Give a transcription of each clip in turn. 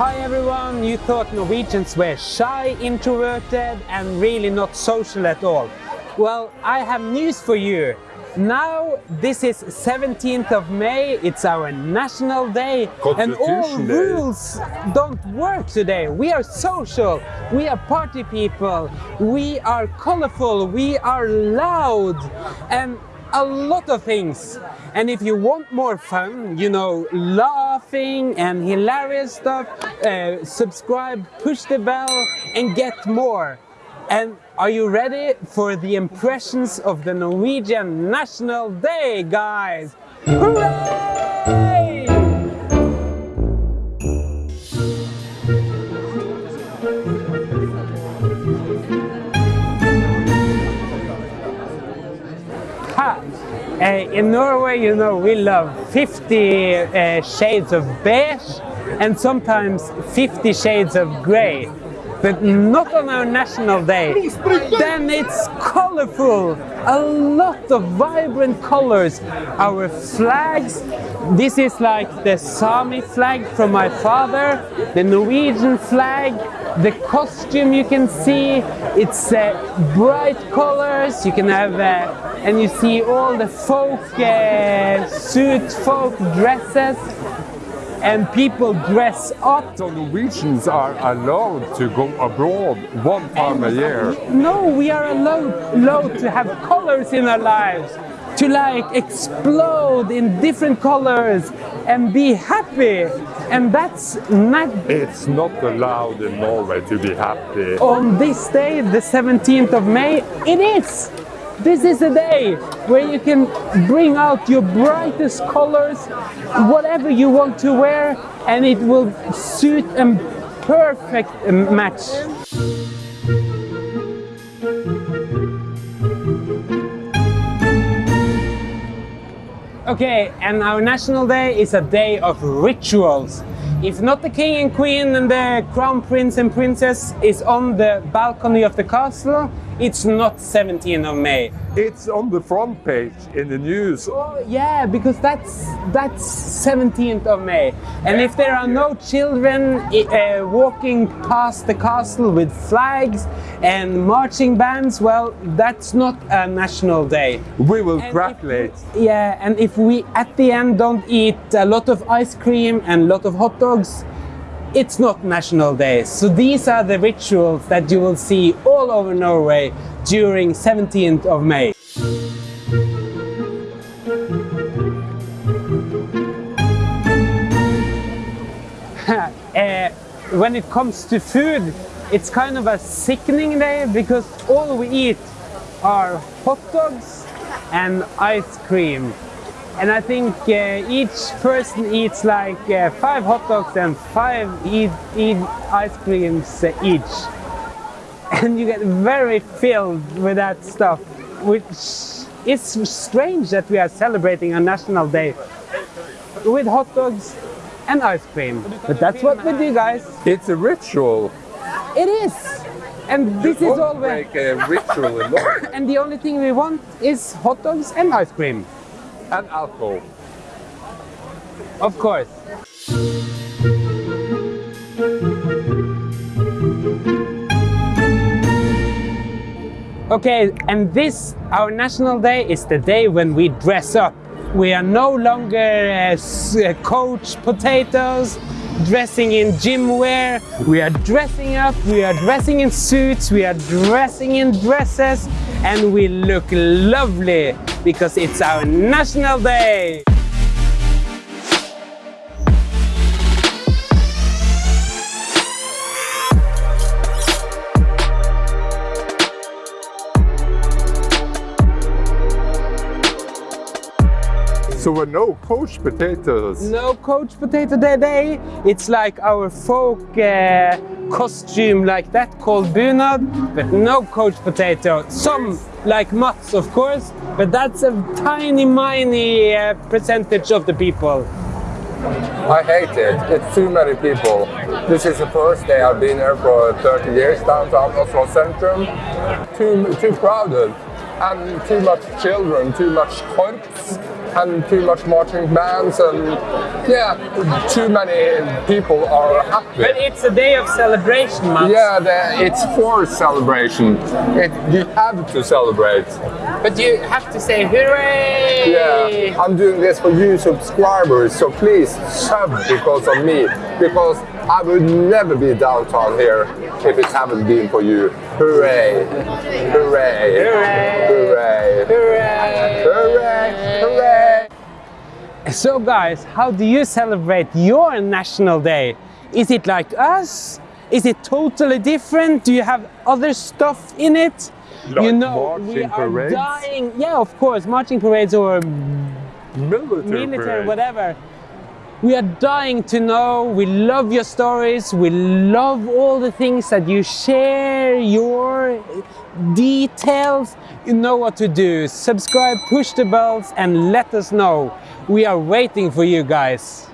Hi everyone, you thought Norwegians were shy, introverted and really not social at all. Well, I have news for you. Now, this is 17th of May, it's our national day and all Day. rules don't work today. We are social, we are party people, we are colorful, we are loud and a lot of things. And if you want more fun, you know, laughing and hilarious stuff, uh, subscribe, push the bell and get more. And are you ready for the impressions of the Norwegian National Day, guys? Hooray! Uh, in Norway, you know, we love 50 uh, shades of beige and sometimes 50 shades of grey. But not on our national day. Then it's colorful, a lot of vibrant colors. Our flags, this is like the Sami flag from my father, the Norwegian flag, the costume you can see, it's uh, bright colors, you can have, uh, and you see all the folk uh, suit, folk dresses, and people dress up. So Norwegians are allowed to go abroad one time a uh, year. No, we are allowed, allowed to have colors in our lives, to like explode in different colors and be happy. And that's not It's not allowed in Norway to be happy. on this day, the 17th of May, it is. This is a day where you can bring out your brightest colors, whatever you want to wear, and it will suit a perfect match. Okay, and our national day is a day of rituals. If not the king and queen and the crown prince and princess is on the balcony of the castle, it's not 17th of May. It's on the front page in the news. Oh, yeah, because that's that's 17th of May. And if there are no children uh, walking past the castle with flags and marching bands, well, that's not a national day. We will And if Yeah, and if we at the end don't eat a lot of ice cream and a lot of hot dogs, it's not National Day. So these are the rituals that you will see all over Norway during 17th of May. Uh, when it comes to food, it's kind of a sickening day because all we eat are hot dogs and ice cream. And I think uh, each person eats like uh, five hot dogs and five eat, eat ice creams uh, each. And you get very filled with that stuff, which is strange that we are celebrating a national day with hot dogs and ice cream. But that's what we do, guys. It's a ritual. It is. And this is Won't all we break a ritual and the only thing we want is hot dogs and ice cream. And alcohol. Of course. Okay, and this, our national day, is the day when we dress up. We are no longer uh, uh, coach potatoes dressing in gym wear. We are dressing up, we are dressing in suits, we are dressing in dresses, and we look lovely because it's our national day. So we're no coach potatoes. No Coach Potato Day Day. It's like our folk uh, costume like that called bunad, but no Coach Potato. Some like Mats, of course, but that's a tiny, miny uh, percentage of the people. I hate it. It's too many people. This is the first day I've been here for 30 years downtown Oslo Centrum. Too, too crowded and too much children, too much korps. And too much marching bands and yeah, too many people are happy. But it's a day of celebration, Mats. Yeah, the, it's for celebration. It, you have to celebrate. But you have to say hooray! Yeah, I'm doing this for you subscribers, so please sub because of me. Because I would never be downtown here if it haven't been for you. Hooray! Hooray! Hooray! Hooray! Hooray! Hooray! Hooray! So, guys, how do you celebrate your national day? Is it like us? Is it totally different? Do you have other stuff in it? you Like know, we are parades? dying. Yeah, of course, marching parades or Military, military, whatever. We are dying to know. We love your stories. We love all the things that you share, your details. You know what to do. Subscribe, push the bells, and let us know. We are waiting for you guys.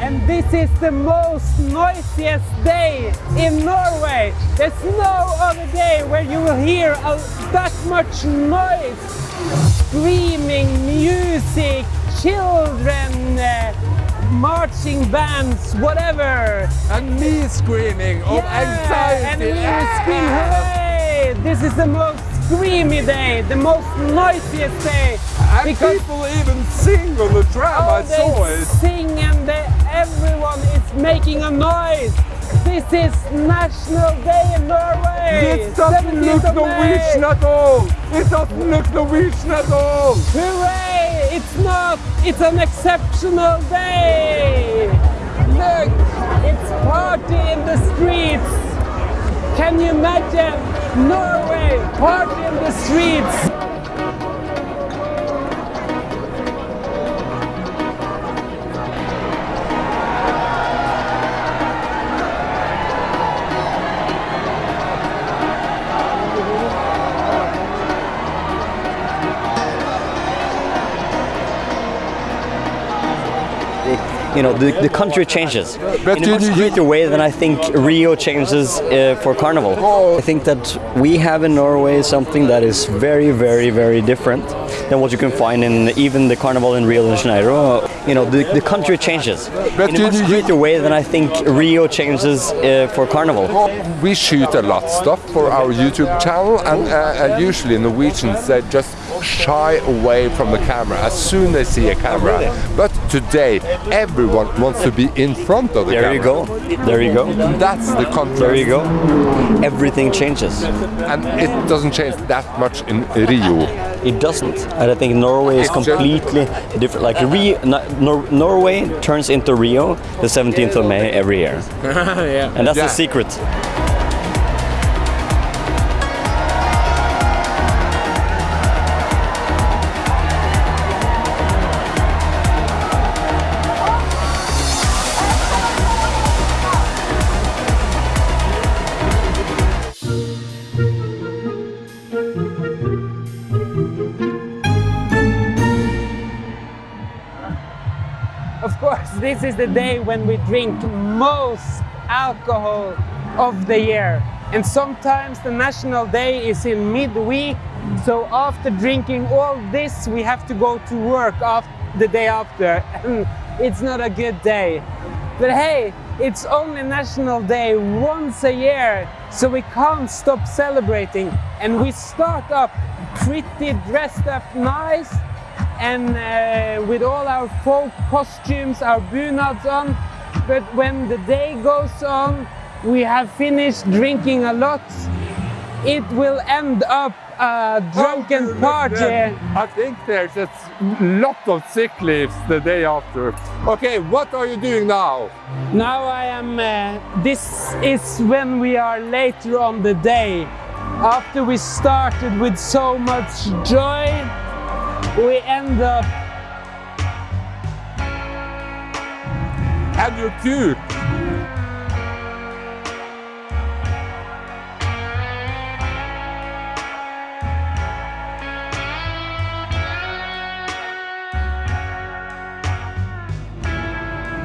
And this is the most noisiest day in Norway. There's no other day where you will hear that much noise. Screaming, music, children, uh, marching bands, whatever. And me screaming of anxiety. and we Ah! scream hooray! This is the most screamy day, the most noisiest day. And because people even sing on the tram. Oh, I saw they it. sing and they, everyone is making a noise. This is National Day in Norway. It doesn't look. Norwegian at all. It doesn't look Norwegian at all. Hooray! It's not. It's an exceptional day. Look, it's party in the streets. Can you imagine Norway party in the streets? You know, the, the country changes But in a much greater way than I think Rio changes uh, for Carnival. I think that we have in Norway something that is very, very, very different than what you can find in even the Carnival in Rio de Janeiro. You know, the, the country changes But in a much greater way than I think Rio changes uh, for Carnival. We shoot a lot of stuff for our YouTube channel, and, uh, usually Norwegians they just shy away from the camera as soon as they see a camera. Oh, but today, everyone wants to be in front of the There camera. There you go. There you go. That's the contrast. There you go. Everything changes. And it doesn't change that much in Rio. It doesn't. And I think Norway is It's just- completely different. Like Rio, Nor- Norway turns into Rio the 17th of May every year. yeah. And that's Yeah. the secret. This is the day when we drink most alcohol of the year. And sometimes the national day is in midweek. So after drinking all this, we have to go to work after the day after. And it's not a good day. But hey, it's only National Day once a year, so we can't stop celebrating. And we start up pretty dressed up nice and uh, with all our folk costumes, our bunads on. But when the day goes on, we have finished drinking a lot. It will end up a drunken party. I think there's a lot of sick leaves the day after. Okay, what are you doing now? Now I am. Uh, this is when we are later on the day. After we started with so much joy, we end up And you too.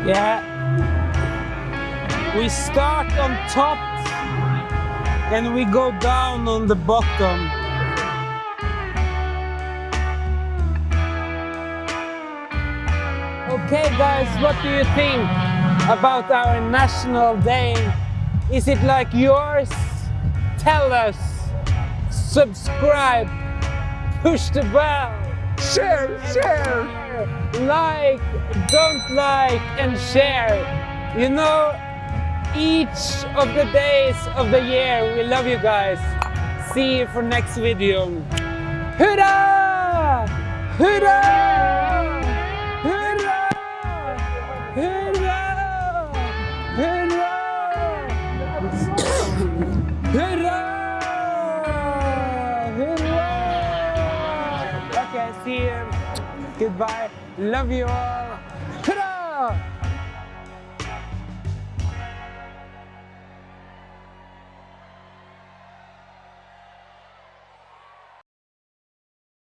Yeah. We start on top and we go down on the bottom. Okay guys, what do you think about our national day? Is it like yours? Tell us. Subscribe. Push the bell. Share, share. Like, don't like and share. You know, each of the days of the year, we love you guys. See you for next video. Hurrah! Hurrah! Goodbye. Love you all.